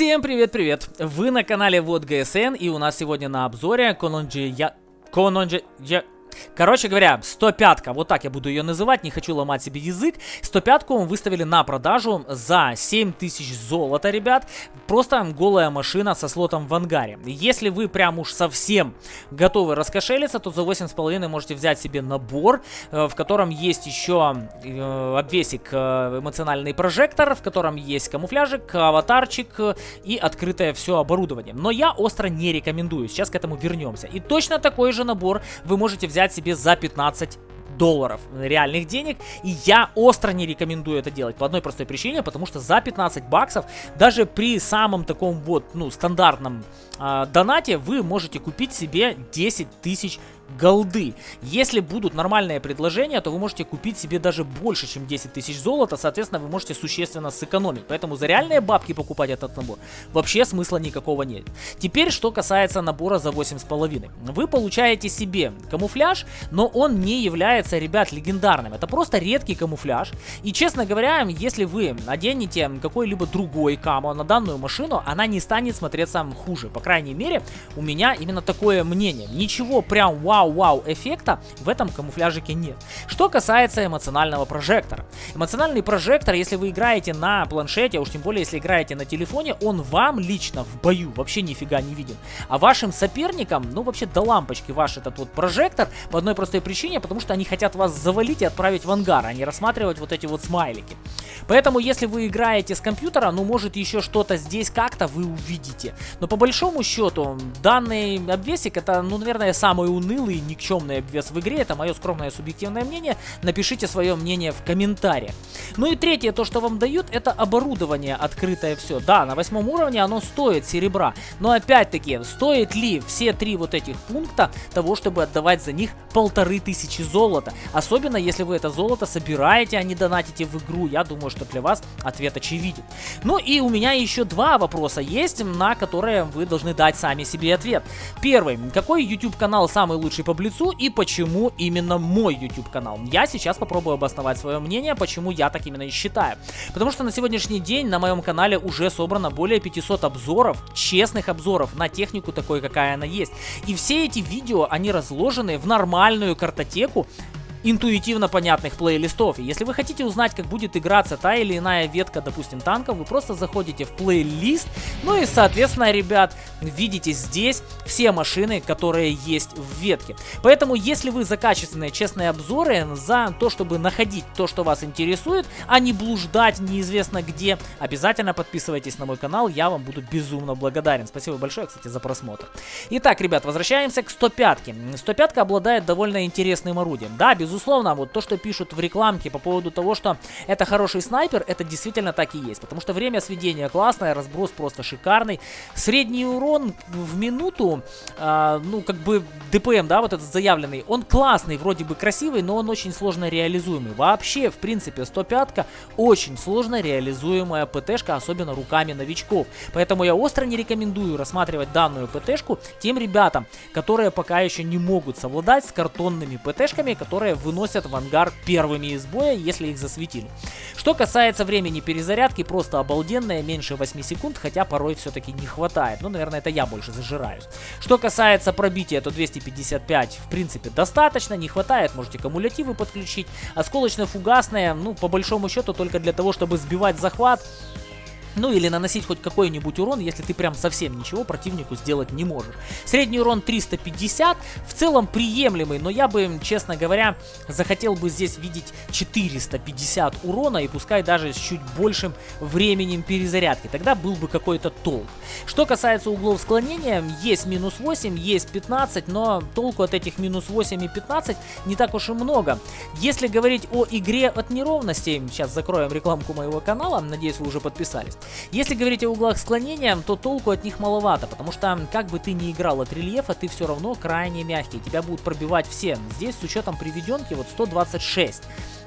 Всем привет-привет! Вы на канале Вот ГСН и у нас сегодня на обзоре Кононджи Я... Кононджи... Я... Короче говоря, 105-ка, вот так я буду ее называть, не хочу ломать себе язык. 105-ку мы выставили на продажу за 7000 золота, ребят. Просто голая машина со слотом в ангаре. Если вы прям уж совсем готовы раскошелиться, то за 8,5 можете взять себе набор, э, в котором есть еще э, обвесик э, эмоциональный прожектор, в котором есть камуфляжик, аватарчик и открытое все оборудование. Но я остро не рекомендую, сейчас к этому вернемся. И точно такой же набор вы можете взять взять себе за 15 долларов реальных денег. И я остро не рекомендую это делать по одной простой причине, потому что за 15 баксов, даже при самом таком вот, ну, стандартном э, донате, вы можете купить себе 10 тысяч голды. Если будут нормальные предложения, то вы можете купить себе даже больше, чем 10 тысяч золота, соответственно, вы можете существенно сэкономить. Поэтому за реальные бабки покупать этот набор вообще смысла никакого нет. Теперь, что касается набора за 8,5. Вы получаете себе камуфляж, но он не является, ребят, легендарным. Это просто редкий камуфляж. И, честно говоря, если вы наденете какой-либо другой камо на данную машину, она не станет смотреться хуже. По крайней мере, у меня именно такое мнение. Ничего прям вау вау-вау эффекта в этом камуфляжике нет. Что касается эмоционального прожектора. Эмоциональный прожектор, если вы играете на планшете, а уж тем более если играете на телефоне, он вам лично в бою вообще нифига не виден. А вашим соперникам, ну вообще до лампочки ваш этот вот прожектор по одной простой причине, потому что они хотят вас завалить и отправить в ангар, а не рассматривать вот эти вот смайлики. Поэтому если вы играете с компьютера, ну может еще что-то здесь как-то вы увидите. Но по большому счету данный обвесик это, ну наверное, самый унылый унылый никчемный обвес в игре. Это мое скромное субъективное мнение. Напишите свое мнение в комментариях. Ну и третье, то, что вам дают, это оборудование открытое все. Да, на восьмом уровне оно стоит серебра. Но опять-таки, стоит ли все три вот этих пункта того, чтобы отдавать за них полторы тысячи золота? Особенно, если вы это золото собираете, а не донатите в игру. Я думаю, что для вас ответ очевиден. Ну и у меня еще два вопроса есть, на которые вы должны дать сами себе ответ. Первый. Какой YouTube канал самый лучший лучший по Блицу и почему именно мой YouTube канал. Я сейчас попробую обосновать свое мнение, почему я так именно и считаю. Потому что на сегодняшний день на моем канале уже собрано более 500 обзоров, честных обзоров на технику такой, какая она есть. И все эти видео, они разложены в нормальную картотеку, интуитивно понятных плейлистов. И если вы хотите узнать, как будет играться та или иная ветка, допустим, танков, вы просто заходите в плейлист, ну и, соответственно, ребят, видите здесь все машины, которые есть в ветке. Поэтому, если вы за качественные, честные обзоры, за то, чтобы находить то, что вас интересует, а не блуждать неизвестно где, обязательно подписывайтесь на мой канал, я вам буду безумно благодарен. Спасибо большое, кстати, за просмотр. Итак, ребят, возвращаемся к 105-ке. 105 обладает довольно интересным орудием. Да, без безусловно, вот то, что пишут в рекламке по поводу того, что это хороший снайпер, это действительно так и есть. Потому что время сведения классное, разброс просто шикарный. Средний урон в минуту, э, ну, как бы ДПМ, да, вот этот заявленный, он классный, вроде бы красивый, но он очень сложно реализуемый. Вообще, в принципе, 105-ка очень сложно реализуемая ПТшка, особенно руками новичков. Поэтому я остро не рекомендую рассматривать данную ПТшку тем ребятам, которые пока еще не могут совладать с картонными ПТшками, которые выносят в ангар первыми из боя, если их засветили. Что касается времени перезарядки, просто обалденное, меньше 8 секунд, хотя порой все-таки не хватает. Ну, наверное, это я больше зажираюсь. Что касается пробития, то 255 в принципе достаточно, не хватает, можете кумулятивы подключить. Осколочно-фугасное, ну, по большому счету, только для того, чтобы сбивать захват. Ну или наносить хоть какой-нибудь урон, если ты прям совсем ничего противнику сделать не можешь. Средний урон 350, в целом приемлемый, но я бы, честно говоря, захотел бы здесь видеть 450 урона и пускай даже с чуть большим временем перезарядки. Тогда был бы какой-то толк. Что касается углов склонения, есть минус 8, есть 15, но толку от этих минус 8 и 15 не так уж и много. Если говорить о игре от неровностей, сейчас закроем рекламку моего канала, надеюсь вы уже подписались. Если говорить о углах склонения, то толку от них маловато, потому что как бы ты ни играл от рельефа, ты все равно крайне мягкий, тебя будут пробивать все. Здесь с учетом приведенки вот 126.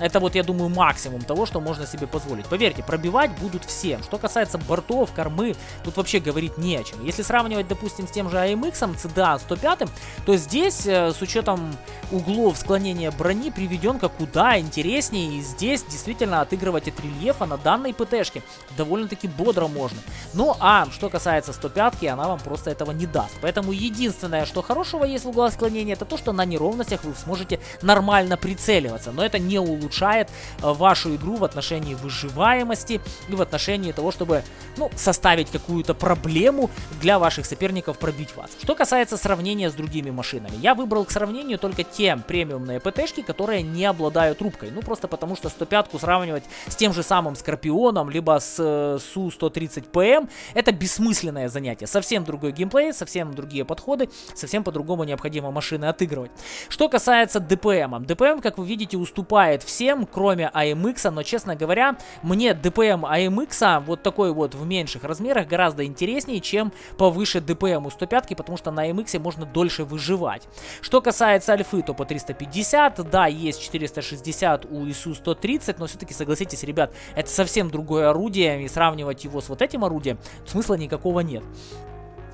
Это вот, я думаю, максимум того, что можно себе позволить. Поверьте, пробивать будут всем. Что касается бортов, кормы, тут вообще говорить не о чем. Если сравнивать, допустим, с тем же AMX, CDA 105, то здесь, э, с учетом углов склонения брони, приведенка куда интереснее. И здесь действительно отыгрывать от рельефа на данной ПТшке довольно-таки бодро можно. Ну а что касается 105, она вам просто этого не даст. Поэтому единственное, что хорошего есть в углах склонения, это то, что на неровностях вы сможете нормально прицеливаться. Но это не улучшает э, вашу игру в отношении выживаемости и в отношении того, чтобы ну, составить какую-то проблему для ваших соперников пробить вас. Что касается сравнения с другими машинами, я выбрал к сравнению только те премиумные ПТшки, которые не обладают рубкой. Ну просто потому что 105-ку сравнивать с тем же самым Скорпионом, либо с э, Су-130ПМ, это бессмысленное занятие. Совсем другой геймплей, совсем другие подходы, совсем по-другому необходимо машины отыгрывать. Что касается ДПМ. ДПМ, как вы видите, уступает всем, кроме AMX, но, честно говоря, мне ДПМ AMX вот такой вот в меньших размерах гораздо интереснее, чем повыше ДПМ у 105, потому что на AMX можно дольше выживать. Что касается альфы, то по 350, да, есть 460 у ИСУ 130, но все-таки согласитесь, ребят, это совсем другое орудие, и сравнивать его с вот этим орудием смысла никакого нет.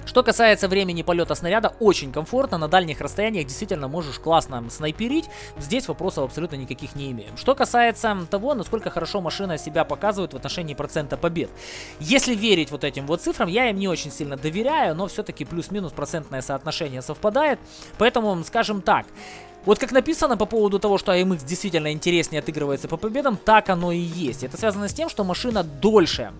Что касается времени полета снаряда, очень комфортно, на дальних расстояниях действительно можешь классно снайперить, здесь вопросов абсолютно никаких не имеем. Что касается того, насколько хорошо машина себя показывает в отношении процента побед. Если верить вот этим вот цифрам, я им не очень сильно доверяю, но все-таки плюс-минус процентное соотношение совпадает, поэтому, скажем так, вот как написано по поводу того, что AMX действительно интереснее отыгрывается по победам, так оно и есть. Это связано с тем, что машина дольше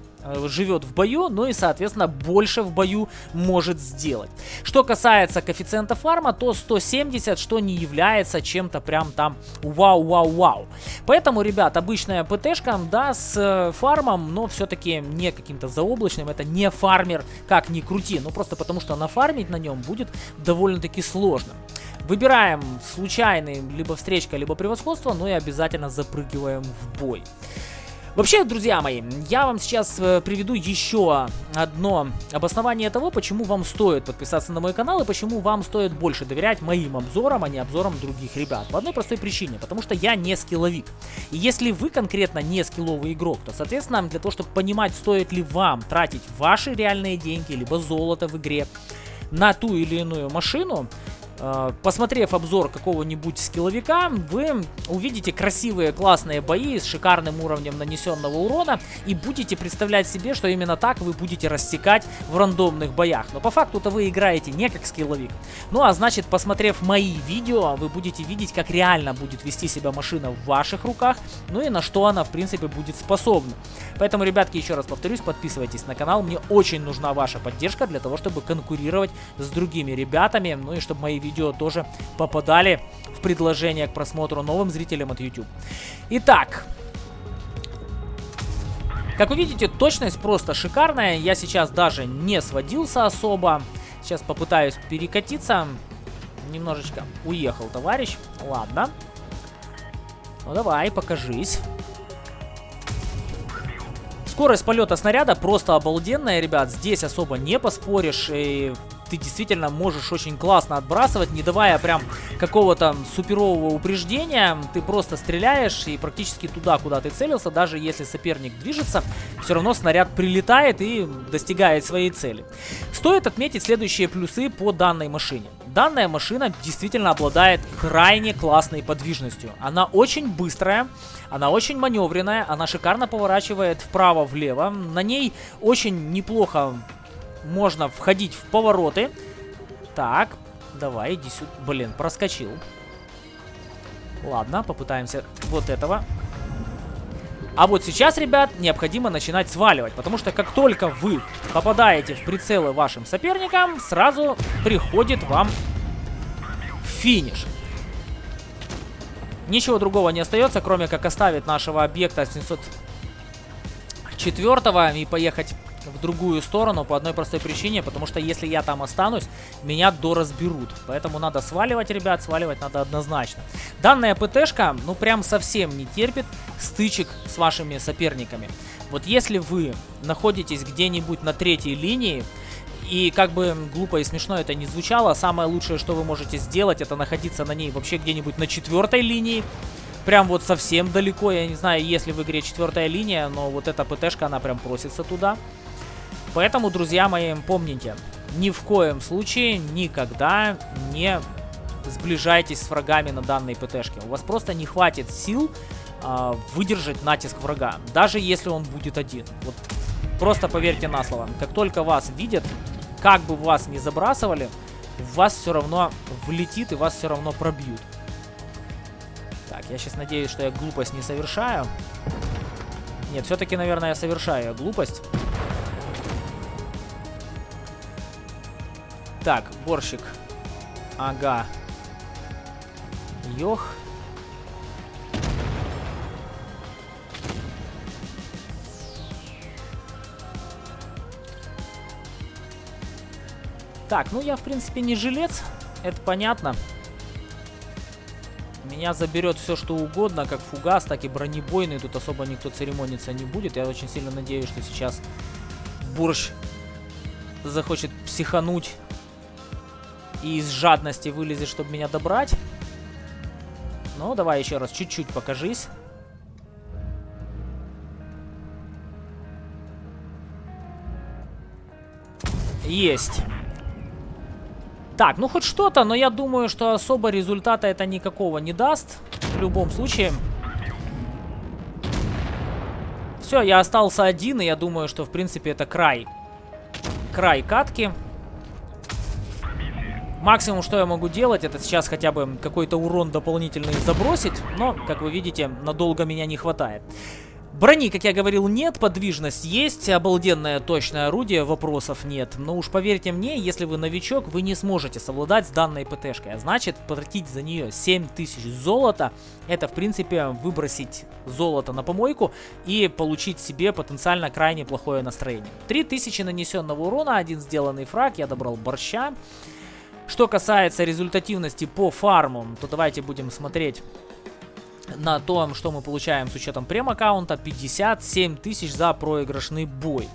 живет в бою, ну и, соответственно, больше в бою может сделать. Что касается коэффициента фарма, то 170, что не является чем-то прям там вау-вау-вау. Поэтому, ребят, обычная ПТшка, да, с э, фармом, но все-таки не каким-то заоблачным, это не фармер, как ни крути, ну просто потому что нафармить на нем будет довольно-таки сложно. Выбираем случайный либо встречка, либо превосходство, ну и обязательно запрыгиваем в бой. Вообще, друзья мои, я вам сейчас э, приведу еще одно обоснование того, почему вам стоит подписаться на мой канал и почему вам стоит больше доверять моим обзорам, а не обзорам других ребят. По одной простой причине, потому что я не скилловик. И если вы конкретно не скилловый игрок, то, соответственно, для того, чтобы понимать, стоит ли вам тратить ваши реальные деньги, либо золото в игре, на ту или иную машину, посмотрев обзор какого-нибудь скилловика, вы увидите красивые классные бои с шикарным уровнем нанесенного урона и будете представлять себе, что именно так вы будете рассекать в рандомных боях. Но по факту-то вы играете не как скилловик. Ну а значит, посмотрев мои видео, вы будете видеть, как реально будет вести себя машина в ваших руках, ну и на что она в принципе будет способна. Поэтому, ребятки, еще раз повторюсь, подписывайтесь на канал, мне очень нужна ваша поддержка для того, чтобы конкурировать с другими ребятами, ну и чтобы мои видео тоже попадали в предложение к просмотру новым зрителям от YouTube. Итак, как вы видите, точность просто шикарная. Я сейчас даже не сводился особо. Сейчас попытаюсь перекатиться. Немножечко уехал товарищ. Ладно. Ну давай, покажись. Скорость полета снаряда просто обалденная, ребят. Здесь особо не поспоришь. И ты действительно можешь очень классно отбрасывать, не давая прям какого-то суперового упреждения. Ты просто стреляешь и практически туда, куда ты целился, даже если соперник движется, все равно снаряд прилетает и достигает своей цели. Стоит отметить следующие плюсы по данной машине. Данная машина действительно обладает крайне классной подвижностью. Она очень быстрая, она очень маневренная, она шикарно поворачивает вправо-влево. На ней очень неплохо можно входить в повороты. Так, давай, иди сюда. Блин, проскочил. Ладно, попытаемся вот этого. А вот сейчас, ребят, необходимо начинать сваливать, потому что как только вы попадаете в прицелы вашим соперникам, сразу приходит вам финиш. Ничего другого не остается, кроме как оставить нашего объекта 704 и поехать в другую сторону по одной простой причине, потому что если я там останусь, меня доразберут. Поэтому надо сваливать, ребят, сваливать надо однозначно. Данная ПТшка, ну прям совсем не терпит стычек с вашими соперниками. Вот если вы находитесь где-нибудь на третьей линии, и как бы глупо и смешно это не звучало, самое лучшее, что вы можете сделать, это находиться на ней вообще где-нибудь на четвертой линии, прям вот совсем далеко. Я не знаю, есть ли в игре четвертая линия, но вот эта ПТшка, она прям просится туда. Поэтому, друзья мои, помните, ни в коем случае никогда не сближайтесь с врагами на данной ПТшке. У вас просто не хватит сил э, выдержать натиск врага, даже если он будет один. Вот просто поверьте на слово. Как только вас видят, как бы вас ни забрасывали, вас все равно влетит и вас все равно пробьют. Так, я сейчас надеюсь, что я глупость не совершаю. Нет, все-таки, наверное, я совершаю глупость. Так, борщик. Ага. Йох. Так, ну я в принципе не жилец, это понятно. Меня заберет все что угодно, как фугас, так и бронебойный. Тут особо никто церемониться не будет. Я очень сильно надеюсь, что сейчас Бурж захочет психануть и из жадности вылезет, чтобы меня добрать. Ну, давай еще раз, чуть-чуть покажись. Есть. Так, ну хоть что-то, но я думаю, что особо результата это никакого не даст. В любом случае. Все, я остался один, и я думаю, что в принципе это край. Край катки. Максимум, что я могу делать, это сейчас хотя бы какой-то урон дополнительный забросить. Но, как вы видите, надолго меня не хватает. Брони, как я говорил, нет, подвижность есть, обалденное точное орудие, вопросов нет. Но уж поверьте мне, если вы новичок, вы не сможете совладать с данной ПТшкой. А значит, потратить за нее 7000 золота, это в принципе выбросить золото на помойку и получить себе потенциально крайне плохое настроение. 3000 нанесенного урона, один сделанный фраг, я добрал борща. Что касается результативности по фарму, то давайте будем смотреть на том, что мы получаем с учетом прем-аккаунта 57 тысяч за проигрышный бой.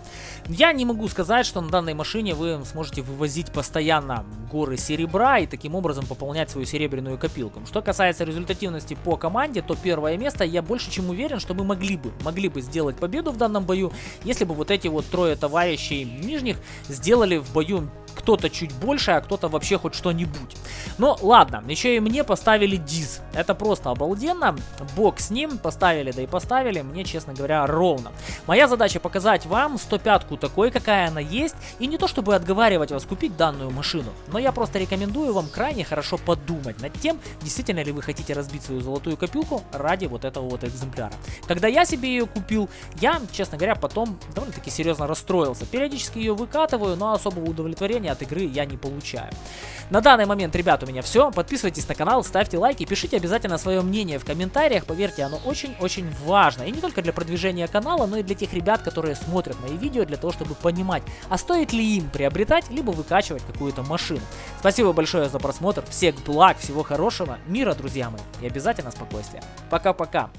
Я не могу сказать, что на данной машине вы сможете вывозить постоянно горы серебра и таким образом пополнять свою серебряную копилку. Что касается результативности по команде, то первое место я больше чем уверен, что мы могли бы, могли бы сделать победу в данном бою, если бы вот эти вот трое товарищей нижних сделали в бою кто-то чуть больше, а кто-то вообще хоть что-нибудь. Но ладно, еще и мне поставили диз. Это просто обалденно. Бог с ним поставили, да и поставили мне, честно говоря, ровно. Моя задача показать вам 105-ку такой, какая она есть, и не то чтобы отговаривать вас купить данную машину, но я просто рекомендую вам крайне хорошо подумать над тем, действительно ли вы хотите разбить свою золотую копилку ради вот этого вот экземпляра. Когда я себе ее купил, я, честно говоря, потом довольно-таки серьезно расстроился. Периодически ее выкатываю, но особого удовлетворения от игры я не получаю. На данный момент, ребят, у меня все. Подписывайтесь на канал, ставьте лайки, пишите обязательно свое мнение в комментариях. Поверьте, оно очень-очень важно. И не только для продвижения канала, но и для тех ребят, которые смотрят мои видео, для того, чтобы понимать, а стоит ли им приобретать, либо выкачивать какую-то машину. Спасибо большое за просмотр. Всех благ, всего хорошего, мира, друзья мои. И обязательно спокойствия. Пока-пока.